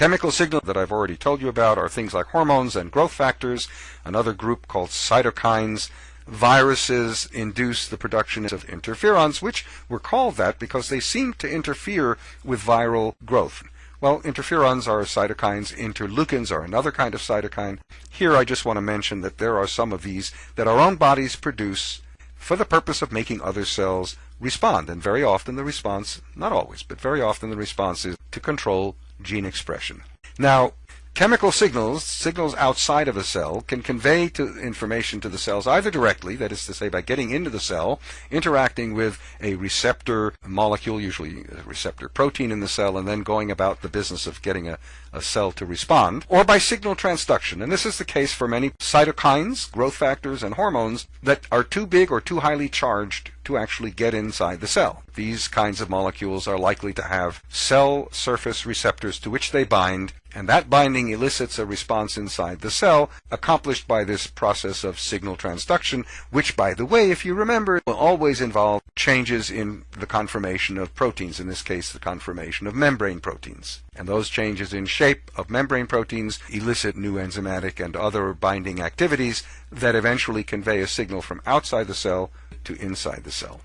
Chemical signals that I've already told you about are things like hormones and growth factors, another group called cytokines. Viruses induce the production of interferons, which were called that because they seem to interfere with viral growth. Well, interferons are cytokines, interleukins are another kind of cytokine. Here I just want to mention that there are some of these that our own bodies produce for the purpose of making other cells respond. And very often the response, not always, but very often the response is to control gene expression. Now, Chemical signals, signals outside of a cell, can convey to information to the cells either directly, that is to say by getting into the cell, interacting with a receptor molecule, usually a receptor protein in the cell, and then going about the business of getting a, a cell to respond, or by signal transduction. And this is the case for many cytokines, growth factors, and hormones that are too big or too highly charged to actually get inside the cell. These kinds of molecules are likely to have cell surface receptors to which they bind and that binding elicits a response inside the cell, accomplished by this process of signal transduction, which, by the way, if you remember, will always involve changes in the conformation of proteins, in this case, the conformation of membrane proteins. And those changes in shape of membrane proteins elicit new enzymatic and other binding activities that eventually convey a signal from outside the cell to inside the cell.